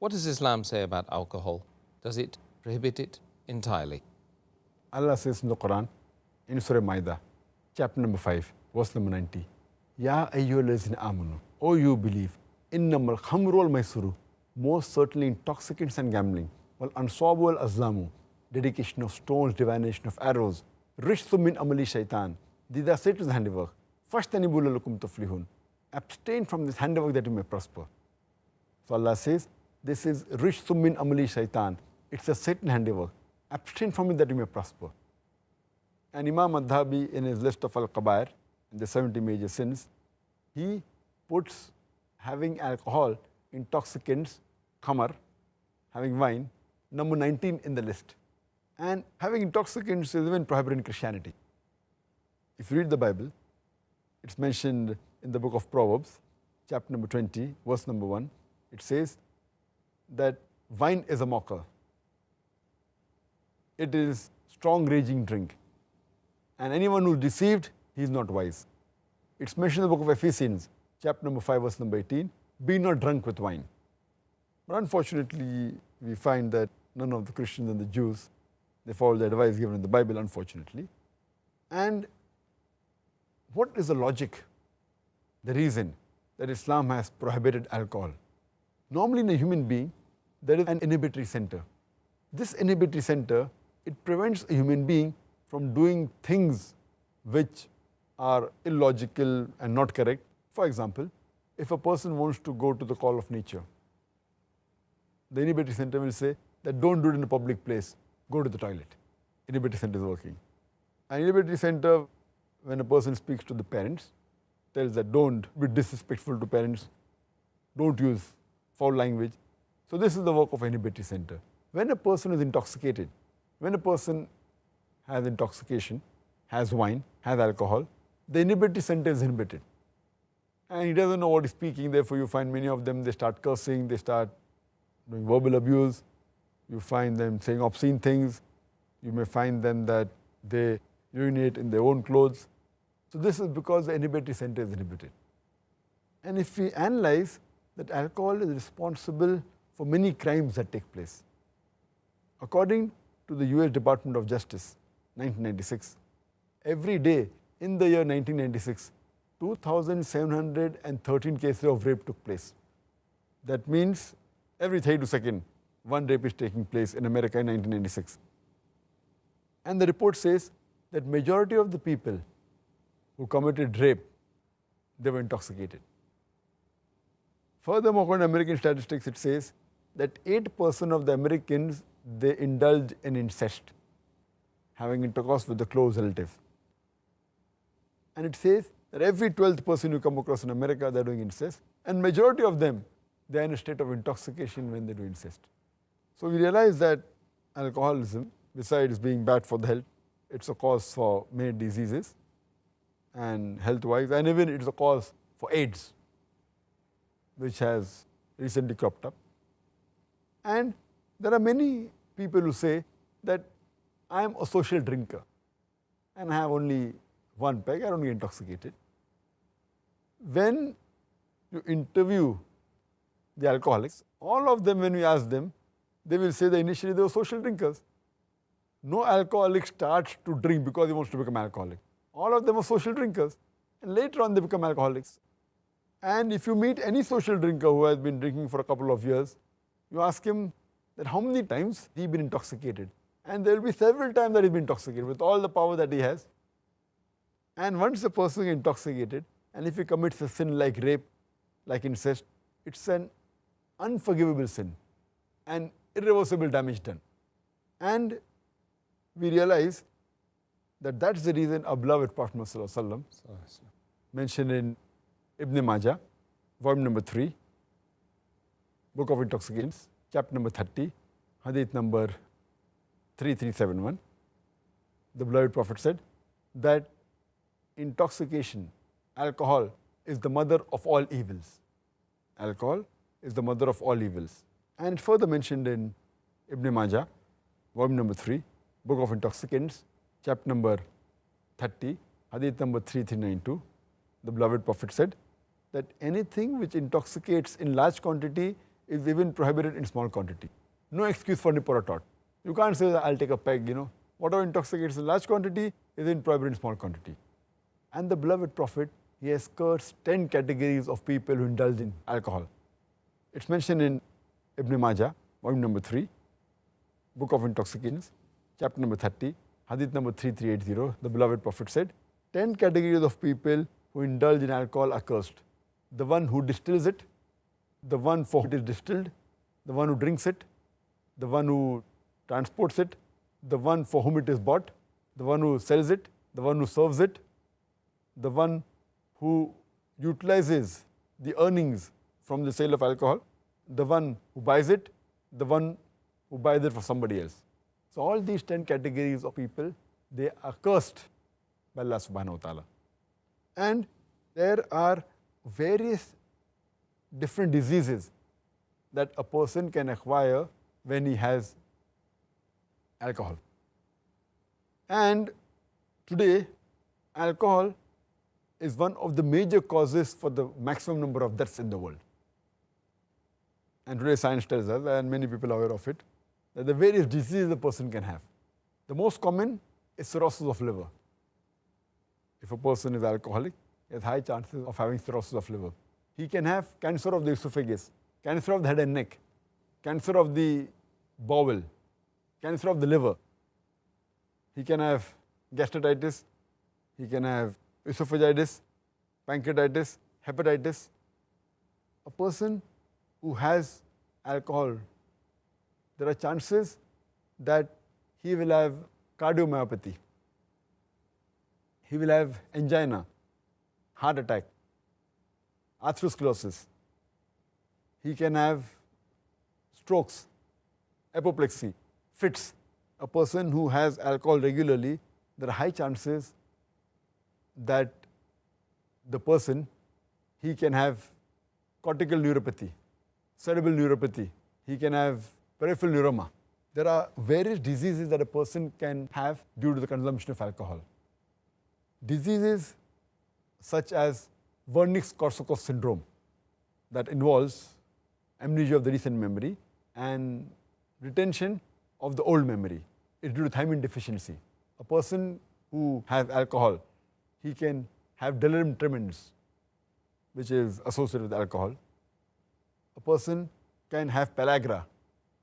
What does Islam say about alcohol? Does it prohibit it entirely? Allah says in the Quran, in Surah Maida, chapter number 5, verse number 90, Ya ayyuhallazina amanu, O you believe, innamal khamru wal maisuru, most certainly intoxicants and gambling, wal ansabu wal azlamu, dedication of stones, divination of arrows, rishtu min amali shaitan, these are Satan's handiwork. Fashtanibu lakum tuflihun. Abstain from this handiwork that you may prosper. So Allah says, this is rishtu min amali shaitan. It's a Satan handiwork. Abstain from it that you may prosper. And Imam Adh-Dhahabi in his list of Al-Qabair, the 70 major sins, he puts having alcohol, intoxicants, khamar, having wine, number 19 in the list. And having intoxicants is even prohibited in Christianity. If you read the Bible, it's mentioned in the book of Proverbs, chapter number 20, verse number 1. It says that wine is a mocker. It is strong raging drink. And anyone who is deceived, he is not wise. It's mentioned in the book of Ephesians, chapter number 5, verse number 18, be not drunk with wine. But unfortunately, we find that none of the Christians and the Jews, they follow the advice given in the Bible, unfortunately. And what is the logic, the reason that Islam has prohibited alcohol? Normally in a human being, there is an inhibitory center. This inhibitory center, it prevents a human being from doing things which are illogical and not correct. For example, if a person wants to go to the call of nature, the inhibitory center will say that don't do it in a public place, go to the toilet. Inhibitory center is working. An inhibitory center, when a person speaks to the parents, tells that don't be disrespectful to parents, don't use foul language. So this is the work of inhibitory center. When a person is intoxicated, when a person has intoxication, has wine, has alcohol, the inhibitory center is inhibited. And he doesn't know what he's speaking, therefore you find many of them, they start cursing, they start doing verbal abuse, you find them saying obscene things, you may find them that they urinate in their own clothes. So this is because the inhibitory center is inhibited. And if we analyze that alcohol is responsible for many crimes that take place. According to the US Department of Justice, 1996, every day in the year 1996, 2,713 cases of rape took place. That means every 32 seconds, one rape is taking place in America in 1996. And the report says that majority of the people who committed rape, they were intoxicated. Furthermore, according to American statistics, it says that 8% of the Americans, they indulge in incest, having intercourse with a close relative. And it says that every 12th person you come across in America, they're doing incest. And majority of them, they're in a state of intoxication when they do incest. So we realize that alcoholism, besides being bad for the health, it's a cause for many diseases and health-wise, and even it's a cause for AIDS, which has recently cropped up. And there are many people who say that I am a social drinker and I have only one peg, I don't get intoxicated. When you interview the alcoholics, all of them when we ask them, they will say that initially they were social drinkers. No alcoholic starts to drink because he wants to become an alcoholic. All of them are social drinkers and later on they become alcoholics. And if you meet any social drinker who has been drinking for a couple of years, you ask him that how many times he has been intoxicated. And there will be several times that he's been intoxicated with all the power that he has. And once a person is intoxicated, and if he commits a sin like rape, like incest, it's an unforgivable sin and irreversible damage done. And we realize that that's the reason our beloved Prophet Muhammad mentioned in Ibn Majah, volume number 3, Book of Intoxicants, chapter number 30, hadith number 3371. The beloved Prophet said that intoxication, alcohol is the mother of all evils. Alcohol is the mother of all evils. And further mentioned in Ibn Majah, volume number 3, Book of Intoxicants, chapter number 30, hadith number 3392, the beloved Prophet said that anything which intoxicates in large quantity is even prohibited in small quantity. No excuse for nip. You can't say that I'll take a peg, you know. Whatever intoxicates in large quantity is in prohibited in small quantity. And the beloved Prophet, he has cursed 10 categories of people who indulge in alcohol. It's mentioned in Ibn Majah, volume number 3, Book of Intoxicants, chapter number 30, hadith number 3380. The beloved Prophet said, 10 categories of people who indulge in alcohol are cursed. The one who distills it, the one for it is distilled, the one who drinks it, the one who transports it, the one for whom it is bought, the one who sells it, the one who serves it, the one who utilizes the earnings from the sale of alcohol, the one who buys it, the one who buys it for somebody else. So all these 10 categories of people, they are cursed by Allah subhanahu wa ta'ala. And there are various different diseases that a person can acquire when he has alcohol. And today, alcohol is one of the major causes for the maximum number of deaths in the world. And today science tells us, and many people are aware of it, that the various diseases a person can have. The most common is cirrhosis of liver. If a person is alcoholic, he has high chances of having cirrhosis of liver. He can have cancer of the esophagus, cancer of the head and neck, cancer of the bowel, cancer of the liver. He can have gastritis, he can have esophagitis, pancreatitis, hepatitis. A person who has alcohol, there are chances that he will have cardiomyopathy, he will have angina, heart attack, atherosclerosis. He can have strokes, apoplexy, fits. A person who has alcohol regularly, there are high chances that the person, he can have cortical neuropathy, cerebral neuropathy, he can have peripheral neuroma. There are various diseases that a person can have due to the consumption of alcohol. Diseases such as Wernicke-Korsakoff syndrome that involves amnesia of the recent memory and retention of the old memory is due to thiamine deficiency. A person who has alcohol he can have delirium tremens, which is associated with alcohol. A person can have pellagra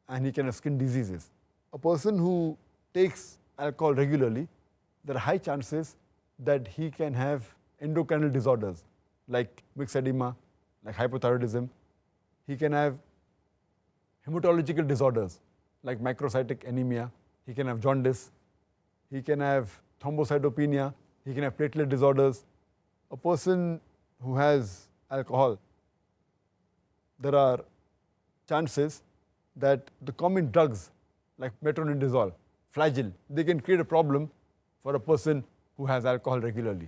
and he can have skin diseases. A person who takes alcohol regularly, there are high chances that he can have endocrine disorders like myxedema, like hypothyroidism. He can have hematological disorders like microcytic anemia. He can have jaundice. He can have thrombocytopenia he can have platelet disorders. A person who has alcohol, there are chances that the common drugs like metronidazole, flagyl, they can create a problem for a person who has alcohol regularly.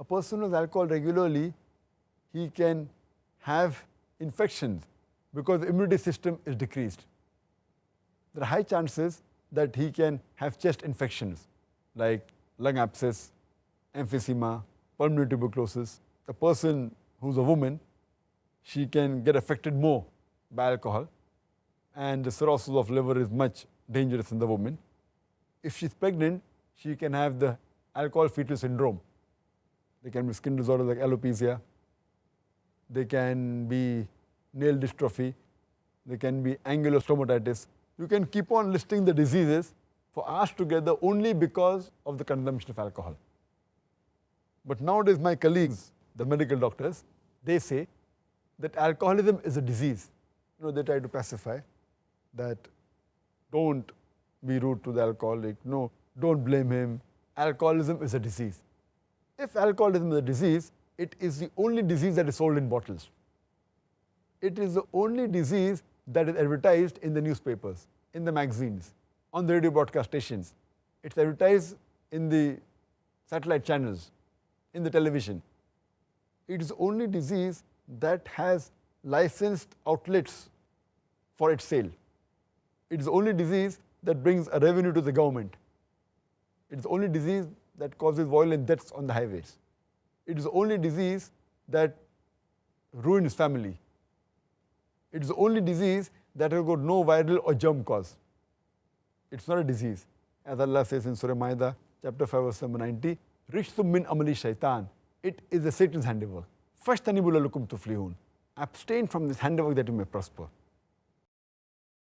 A person has alcohol regularly, he can have infections because the immunity system is decreased. There are high chances that he can have chest infections like lung abscess, emphysema, pulmonary tuberculosis. A person who's a woman, she can get affected more by alcohol and the cirrhosis of liver is much dangerous in the woman. If she's pregnant, she can have the alcohol fetal syndrome. There can be skin disorders like alopecia. They can be nail dystrophy. They can be angular stomatitis. You can keep on listing the diseases for us together only because of the consumption of alcohol. But nowadays my colleagues, the medical doctors, they say that alcoholism is a disease. You know, they try to pacify that don't be rude to the alcoholic, no, don't blame him. Alcoholism is a disease. If alcoholism is a disease, it is the only disease that is sold in bottles. It is the only disease that is advertised in the newspapers, in the magazines, on the radio broadcast stations. It's advertised in the satellite channels in the television. It is the only disease that has licensed outlets for its sale. It is the only disease that brings a revenue to the government. It is the only disease that causes violent deaths on the highways. It is the only disease that ruins family. It's the only disease that has got no viral or germ cause. It's not a disease. As Allah says in Surah Maida, chapter 5, verse number 90, Rishtum min amali shaitan. It is a Satan's handiwork. Fashtanibu lalukum tuflihun. Abstain from this handiwork that you may prosper.